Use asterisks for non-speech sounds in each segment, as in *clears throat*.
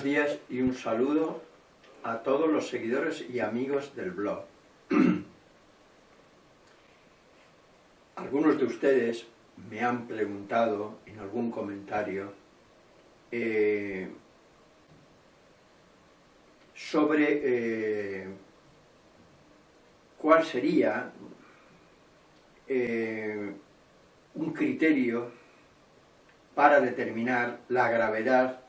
Buenos días y un saludo a todos los seguidores y amigos del blog. *clears throat* Algunos de ustedes me han preguntado en algún comentario eh, sobre eh, cuál sería eh, un criterio para determinar la gravedad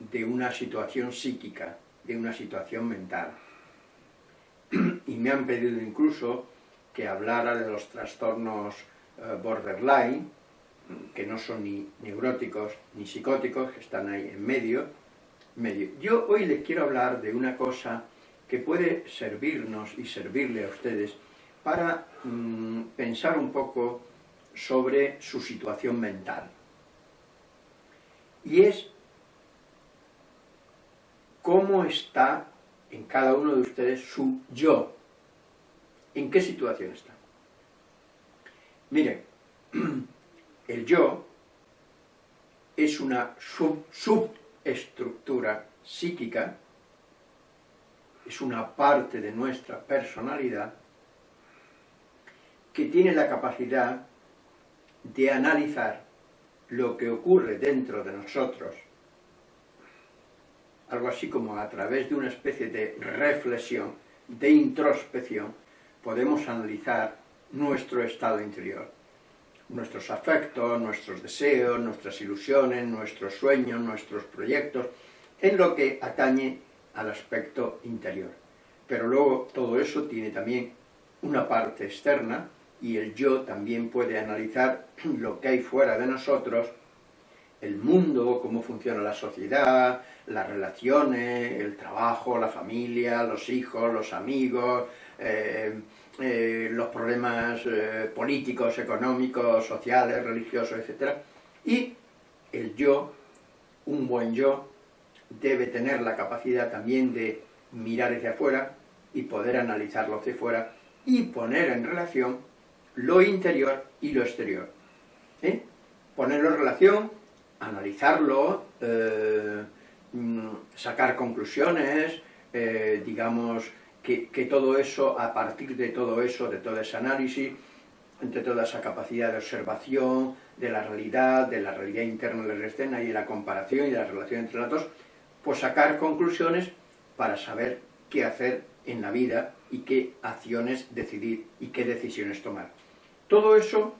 de una situación psíquica, de una situación mental. Y me han pedido incluso que hablara de los trastornos eh, borderline, que no son ni neuróticos ni psicóticos, que están ahí en medio. Yo hoy les quiero hablar de una cosa que puede servirnos y servirle a ustedes para mm, pensar un poco sobre su situación mental. Y es cómo está en cada uno de ustedes su yo. ¿En qué situación está? Miren, *clears throat* el yo es una subestructura psíquica, es una parte de nuestra personalidad que tiene la capacidad de analizar lo que ocurre dentro de nosotros algo así como a través de una especie de reflexión, de introspección, podemos analizar nuestro estado interior, nuestros afectos, nuestros deseos, nuestras ilusiones, nuestros sueños, nuestros proyectos, en lo que atañe al aspecto interior. Pero luego todo eso tiene también una parte externa, y el yo también puede analizar *clears throat* lo que hay fuera de nosotros, el mundo, cómo funciona la sociedad, las relaciones, el trabajo, la familia, los hijos, los amigos, eh, eh, los problemas eh, políticos, económicos, sociales, religiosos, etc. Y el yo, un buen yo, debe tener la capacidad también de mirar hacia afuera y poder analizarlo hacia afuera y poner en relación lo interior y lo exterior. Ponerlo en relación, analizarlo, Mm, sacar conclusiones, eh, digamos, que, todo eso, a partir de todo eso, de todo ese análisis, entre toda esa capacidad de observación de la realidad, de la realidad interna y la externa, y de la comparación y de la relación entre las dos, pues sacar conclusiones para saber qué hacer en la vida y qué acciones decidir y qué decisiones tomar. Todo eso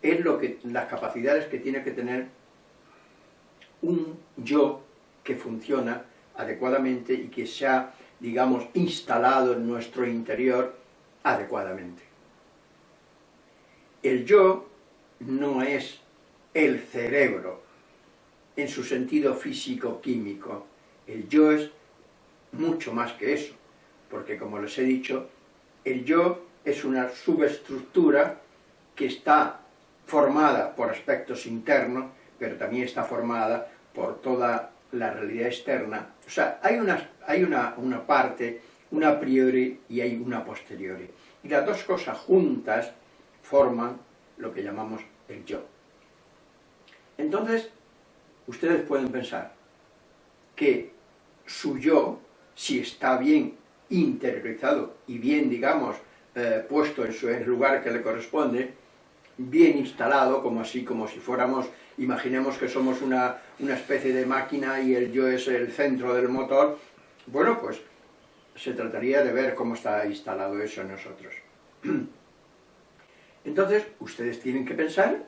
es lo que, las capacidades que tiene que tener un yo que funciona adecuadamente y que se ha, digamos, instalado en nuestro interior adecuadamente. El yo no es el cerebro en su sentido físico-químico. El yo es mucho más que eso, porque como les he dicho, el yo es una subestructura que está formada por aspectos internos, pero también está formada por toda la realidad externa, o sea, hay una, hay una, una parte, una a priori y hay una posteriori. Y las dos cosas juntas forman lo que llamamos el yo. Entonces, ustedes pueden pensar que su yo, si está bien interiorizado y bien, digamos, eh, puesto en su lugar que le corresponde, bien instalado, como así, como si fuéramos, imaginemos que somos una, una especie de máquina y el yo es el centro del motor, bueno, pues se trataría de ver cómo está instalado eso en nosotros. *clears throat* Entonces, ustedes tienen que pensar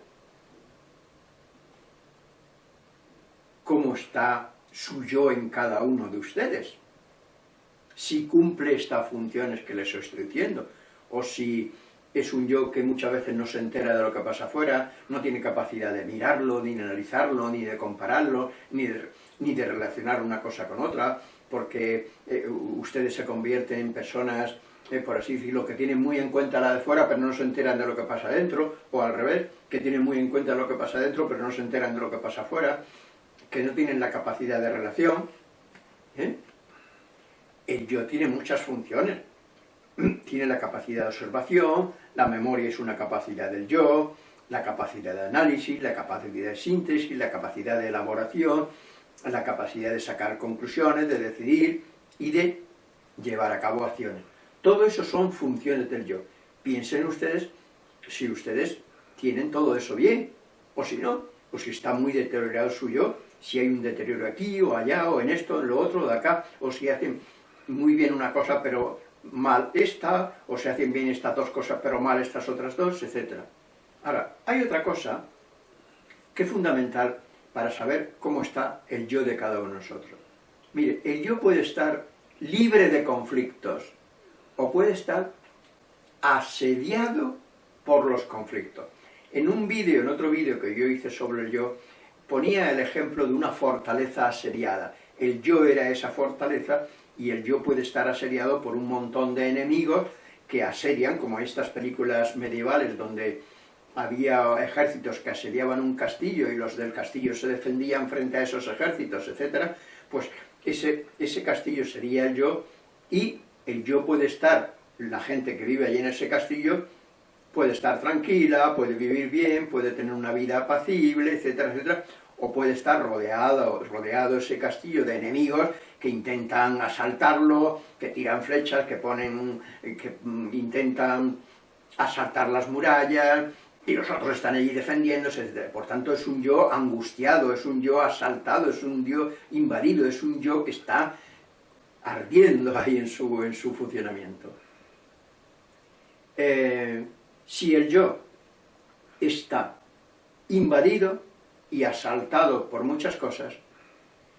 cómo está su yo en cada uno de ustedes, si cumple estas funciones que les estoy diciendo, o si es un yo que muchas veces no se entera de lo que pasa afuera, no tiene capacidad de mirarlo, ni de analizarlo, ni de compararlo, ni de, ni de relacionar una cosa con otra, porque eh, ustedes se convierten en personas, eh, por así decirlo, que tienen muy en cuenta la de fuera, pero no se enteran de lo que pasa dentro, o al revés, que tienen muy en cuenta lo que pasa dentro, pero no se enteran de lo que pasa afuera, que no tienen la capacidad de relación. ¿eh? El yo tiene muchas funciones, *clears throat* tiene la capacidad de observación, la memoria es una capacidad del yo, la capacidad de análisis, la capacidad de síntesis, la capacidad de elaboración, la capacidad de sacar conclusiones, de decidir y de llevar a cabo acciones. Todo eso son funciones del yo. Piensen ustedes si ustedes tienen todo eso bien, o si no, o si está muy deteriorado su yo, si hay un deterioro aquí o allá, o en esto, en lo otro, de acá, o si hacen muy bien una cosa pero mal esta, o se hacen bien estas dos cosas pero mal estas otras dos, etc. Ahora, hay otra cosa que es fundamental para saber cómo está el yo de cada uno de nosotros. Mire, el yo puede estar libre de conflictos, o puede estar asediado por los conflictos. En un vídeo, en otro vídeo que yo hice sobre el yo, ponía el ejemplo de una fortaleza asediada. El yo era esa fortaleza y el yo puede estar asediado por un montón de enemigos que asedian, como estas películas medievales donde había ejércitos que asediaban un castillo y los del castillo se defendían frente a esos ejércitos, etc., pues ese, ese castillo sería el yo y el yo puede estar, la gente que vive allí en ese castillo, puede estar tranquila, puede vivir bien, puede tener una vida apacible, etcétera, etcétera, o puede estar rodeado, rodeado ese castillo de enemigos que intentan asaltarlo, que tiran flechas, que ponen, que mm, intentan asaltar las murallas, y los otros están allí defendiéndose. Por tanto, es un yo angustiado, es un yo asaltado, es un yo invadido, es un yo que está ardiendo *laughs* ahí en su, en su funcionamiento. Eh, si el yo está invadido y asaltado por muchas cosas,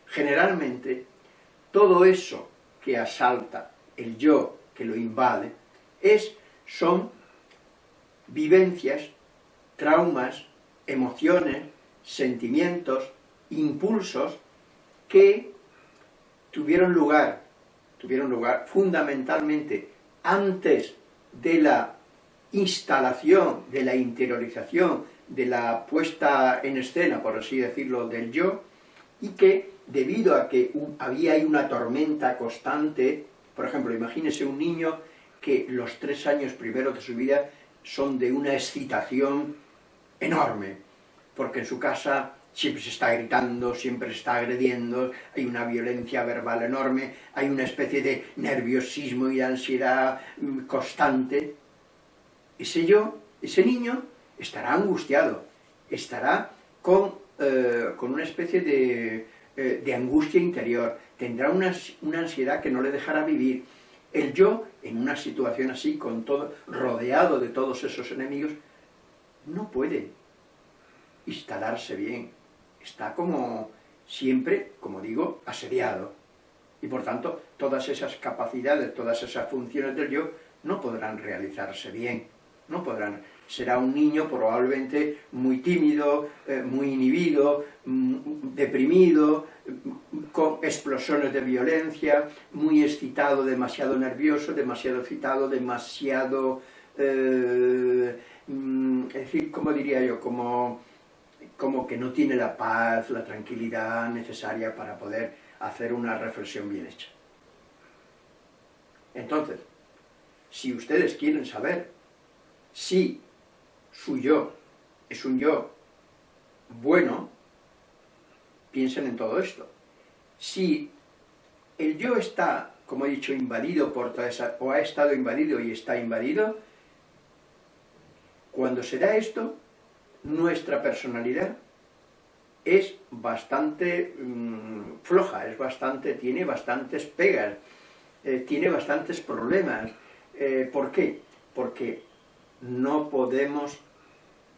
generalmente todo eso que asalta el yo, que lo invade, es, son vivencias, traumas, emociones, sentimientos, impulsos que tuvieron lugar, tuvieron lugar fundamentalmente antes de la instalación, de la interiorización, de la puesta en escena, por así decirlo, del yo, y que debido a que había ahí una tormenta constante, por ejemplo, imagínese un niño que los tres años primeros de su vida son de una excitación enorme, porque en su casa siempre se está gritando, siempre se está agrediendo, hay una violencia verbal enorme, hay una especie de nerviosismo y ansiedad mm, constante. Ese yo, ese niño, estará angustiado, estará con, eh, con una especie de, eh, de, angustia interior, tendrá una, una ansiedad que no le dejará vivir. El yo, en una situación así, con todo, rodeado de todos esos enemigos, no puede instalarse bien, está como siempre, como digo, asediado. Y por tanto, todas esas capacidades, todas esas funciones del yo no podrán realizarse bien, no podrán. Será un niño probablemente muy tímido, eh, muy inhibido, mm, deprimido, con explosiones de violencia, muy excitado, demasiado nervioso, demasiado excitado, demasiado... Eh, mm, es decir, como diría yo, como como que no tiene la paz, la tranquilidad necesaria para poder hacer una reflexión bien hecha. Entonces, si ustedes quieren saber si su yo es un yo bueno, piensen en todo esto. Si el yo está, como he dicho, invadido por toda esa, o ha estado invadido y está invadido, cuando se da esto, nuestra personalidad es bastante mm, floja, es bastante, tiene bastantes pegas, eh, tiene bastantes problemas. Eh, ¿Por qué? Porque no podemos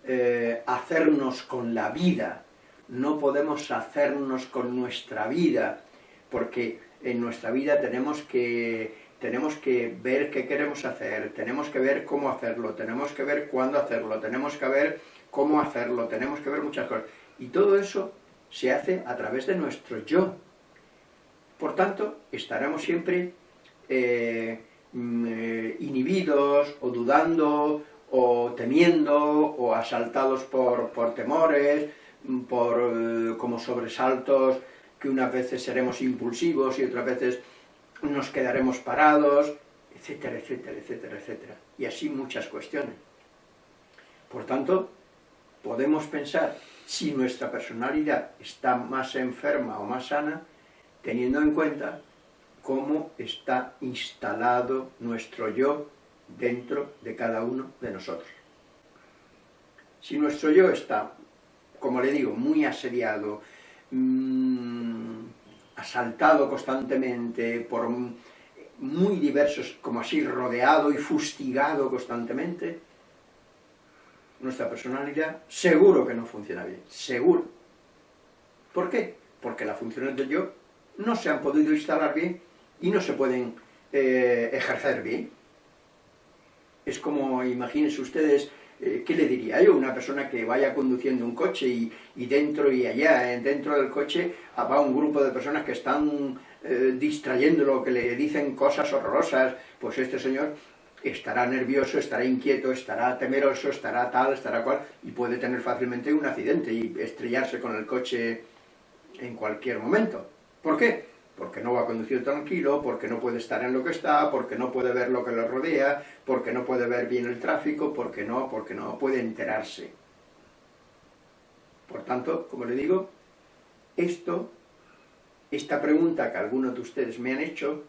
eh, hacernos con la vida, no podemos hacernos con nuestra vida, porque en nuestra vida tenemos que, tenemos que ver qué queremos hacer, tenemos que ver cómo hacerlo, tenemos que ver cuándo hacerlo, tenemos que ver cómo hacerlo, tenemos que ver muchas cosas. Y todo eso se hace a través de nuestro yo. Por tanto, estaremos siempre eh, mm, eh, inhibidos, o dudando, o temiendo, o asaltados por, temores, mm, por eh, como sobresaltos, que unas veces seremos impulsivos y otras veces nos quedaremos parados, etcétera, etcétera, etcétera, etcétera. Y así muchas cuestiones. Por tanto, podemos pensar si nuestra personalidad está más enferma o más sana, teniendo en cuenta cómo está instalado nuestro yo dentro de cada uno de nosotros. Si nuestro yo está, como le digo, muy asediado, mmm, asaltado constantemente por muy diversos, como así, rodeado y fustigado constantemente, nuestra personalidad seguro que no funciona bien, seguro. ¿Por qué? Porque las funciones del yo no se han podido instalar bien y no se pueden eh, ejercer bien. Es como, imagínense ustedes, eh, ¿qué le diría yo? Una persona que vaya conduciendo un coche y, dentro y allá, eh, dentro del coche, va un grupo de personas que están distrayéndolo, que le dicen cosas horrorosas, pues este señor estará nervioso, estará inquieto, estará temeroso, estará tal, estará cual, y puede tener fácilmente un accidente y estrellarse con el coche en cualquier momento. ¿Por qué? Porque no va a conducir tranquilo, porque no puede estar en lo que está, porque no puede ver lo que le rodea, porque no puede ver bien el tráfico, porque no, porque no puede enterarse. Por tanto, como le digo, esto, esta pregunta que algunos de ustedes me han hecho,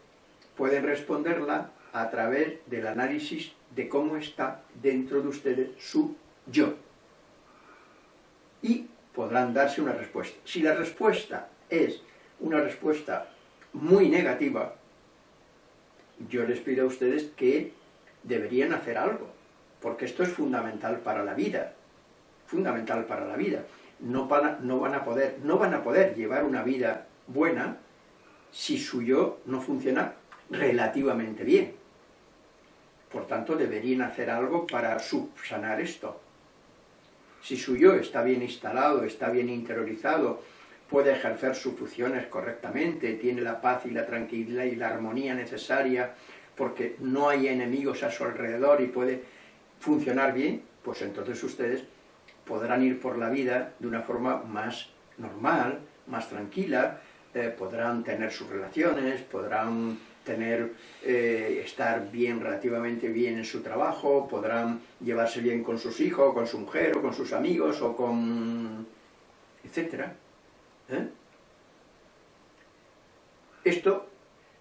pueden responderla a través del análisis de cómo está dentro de ustedes su yo. Y podrán darse una respuesta. Si la respuesta es una respuesta muy negativa, yo les pido a ustedes que deberían hacer algo, porque esto es fundamental para la vida, fundamental para la vida. No, van a poder, no van a poder llevar una vida buena si su yo no funciona relativamente bien. Por tanto, deberían hacer algo para subsanar esto. Si su yo está bien instalado, está bien interiorizado, puede ejercer sus funciones correctamente, tiene la paz y la tranquilidad y la armonía necesaria, porque no hay enemigos a su alrededor y puede funcionar bien, pues entonces ustedes podrán ir por la vida de una forma más normal, más tranquila, eh, podrán tener sus relaciones, podrán tener, eh, estar bien, relativamente bien en su trabajo, podrán llevarse bien con sus hijos, con su mujer, o con sus amigos, o con... etcétera. ¿Eh? Esto,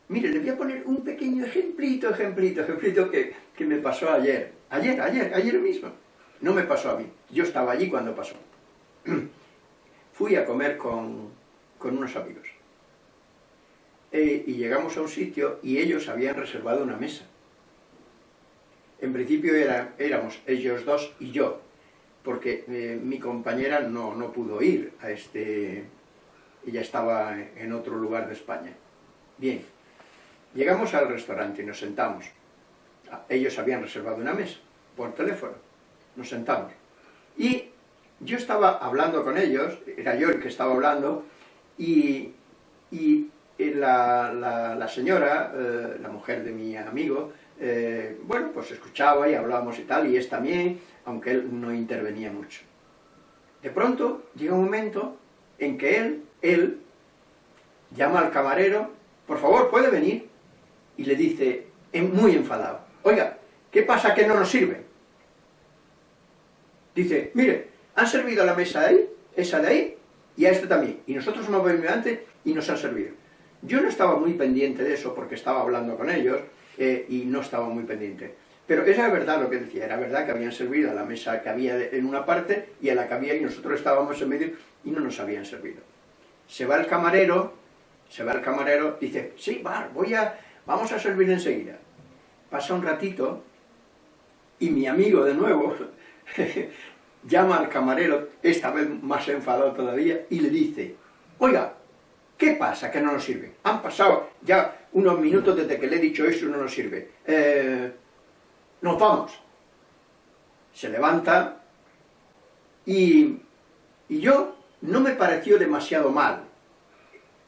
mire, le voy a poner un pequeño ejemplito, ejemplito, ejemplito que, que me pasó ayer. Ayer, ayer, ayer mismo. No me pasó a mí, yo estaba allí cuando pasó. *clears throat* Fui a comer con, con unos amigos. Eh, y llegamos a un sitio y ellos habían reservado una mesa. En principio éramos ellos dos y yo, porque eh, mi compañera no, no pudo ir a este... Ella estaba en otro lugar de España. Bien, llegamos al restaurante y nos sentamos. Ah, ellos habían reservado una mesa por teléfono. Nos sentamos. Y yo estaba hablando con ellos, era yo el que estaba hablando, y, y la, la, señora, eh, la mujer de mi amigo, eh, bueno, pues escuchaba y hablábamos y tal, y es también, aunque él no intervenía mucho. De pronto llega un momento en que él, él, llama al camarero, por favor, ¿puede venir? Y le dice, muy enfadado, oiga, ¿qué pasa que no nos sirve? Dice, mire, han servido la mesa de ahí, esa de ahí, y a esta también. Y nosotros hemos venido antes y nos han servido. Yo no estaba muy pendiente de eso porque estaba hablando con ellos eh, y no estaba muy pendiente. Pero era verdad lo que decía, era verdad que habían servido a la mesa que había en una parte y a la que había y nosotros estábamos en medio y no nos habían servido. Se va el camarero, se va el camarero, dice, sí, va, voy a, vamos a servir enseguida. Pasa un ratito y mi amigo de nuevo *laughs* llama al camarero, esta vez más enfadado todavía, y le dice, oiga, ¿Qué pasa que no nos sirve? Han pasado ya unos minutos desde que le he dicho eso y no nos sirve. Eh, nos vamos. Se levanta y, yo no me pareció demasiado mal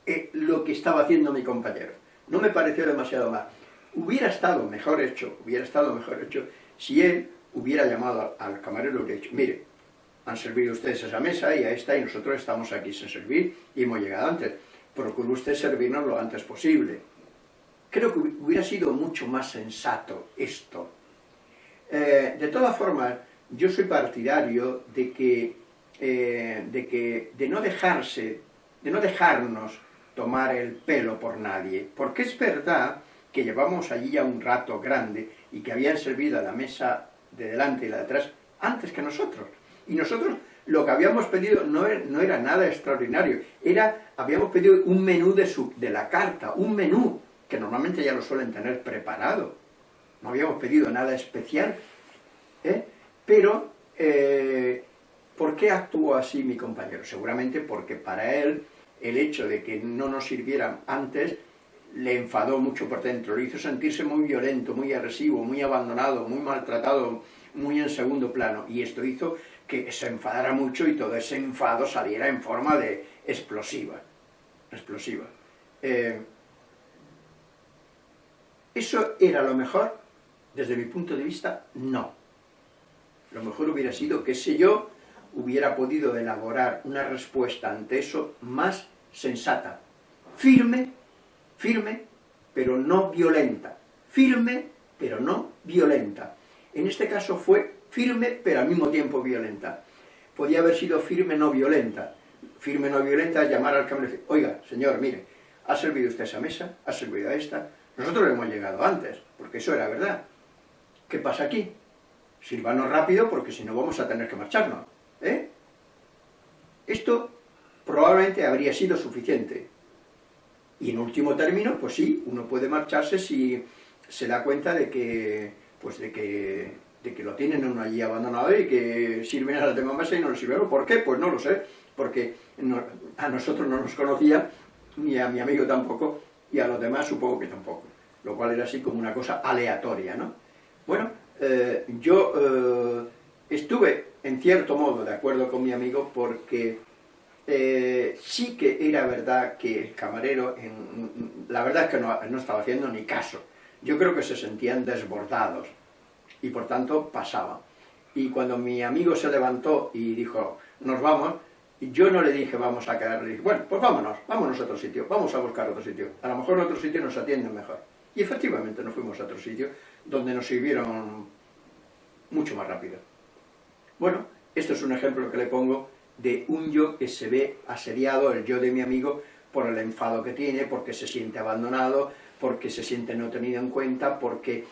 eh, lo que estaba haciendo mi compañero. No me pareció demasiado mal. Hubiera estado mejor hecho, hubiera estado mejor hecho si él hubiera llamado al camarero y hubiera dicho, mire, han servido ustedes esa mesa y a esta y nosotros estamos aquí sin servir y hemos llegado antes procure usted servirnos lo antes posible. Creo que hubiera sido mucho más sensato esto. Eh, de todas formas, yo soy partidario de que eh, de, que, de no dejarse, de no dejarnos tomar el pelo por nadie, porque es verdad que llevamos allí ya un rato grande y que habían servido a la mesa de delante y la de atrás antes que nosotros. Y nosotros lo que habíamos pedido no era, no era nada extraordinario, era, habíamos pedido un menú de, su, de la carta, un menú, que normalmente ya lo suelen tener preparado. No habíamos pedido nada especial, ¿eh? pero eh, ¿por qué actuó así mi compañero? Seguramente porque para él el hecho de que no nos sirvieran antes le enfadó mucho por dentro, le hizo sentirse muy violento, muy agresivo, muy abandonado, muy maltratado, muy en segundo plano, y esto hizo que se enfadara mucho y todo ese enfado saliera en forma de explosiva, explosiva. Eh, ¿Eso era lo mejor? Desde mi punto de vista, no. Lo mejor hubiera sido que si yo hubiera podido elaborar una respuesta ante eso más sensata, firme, firme, pero no violenta, firme, pero no violenta. En este caso fue firme, pero al mismo tiempo violenta. Podía haber sido firme, no violenta. Firme, no violenta, llamar al camarero y decir, oiga, señor, mire, ha servido usted esa mesa, ha servido a esta, nosotros hemos llegado antes, porque eso era verdad. ¿Qué pasa aquí? Sirvanos rápido, porque si no vamos a tener que marcharnos. ¿Eh? Esto probablemente habría sido suficiente. Y en último término, pues sí, uno puede marcharse si se da cuenta de que, pues de que, de que lo tienen uno allí abandonado y que sirven a las demás mesas y no lo sirvieron. ¿Por qué? Pues no lo sé, porque a nosotros no nos conocía, ni a mi amigo tampoco, y a los demás supongo que tampoco. Lo cual era así como una cosa aleatoria, ¿no? Bueno, eh, yo eh, estuve en cierto modo de acuerdo con mi amigo porque eh, sí que era verdad que el camarero, la verdad es que no, no, estaba haciendo ni caso. Yo creo que se sentían desbordados y por tanto pasaban. Y cuando mi amigo se levantó y dijo, nos vamos, yo no le dije vamos a quedar, le dije, bueno, pues vámonos, vámonos a otro sitio, vamos a buscar otro sitio. A lo mejor en otro sitio nos atienden mejor. Y efectivamente nos fuimos a otro sitio donde nos sirvieron mucho más rápido. Bueno, esto es un ejemplo que le pongo de un yo que se ve asediado, el yo de mi amigo, por el enfado que tiene, porque se siente abandonado, porque se siente no tenido en cuenta, porque,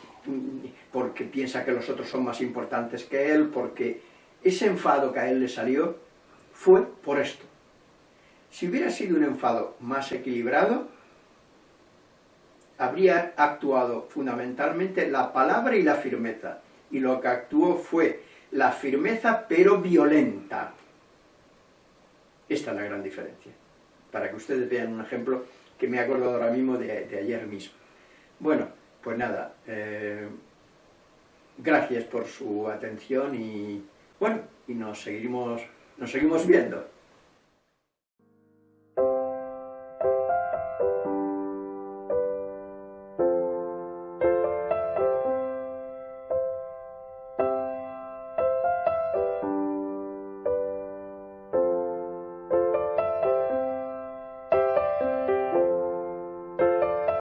porque piensa que los otros son más importantes que él, porque ese enfado que a él le salió fue por esto. Si hubiera sido un enfado más equilibrado, habría actuado fundamentalmente la palabra y la firmeza, y lo que actuó fue la firmeza pero violenta. Esta es la gran diferencia, para que ustedes vean un ejemplo que me he acordado ahora mismo de, ayer mismo. Bueno, pues nada, eh, gracias por su atención y bueno, y nos seguimos, nos seguimos viendo.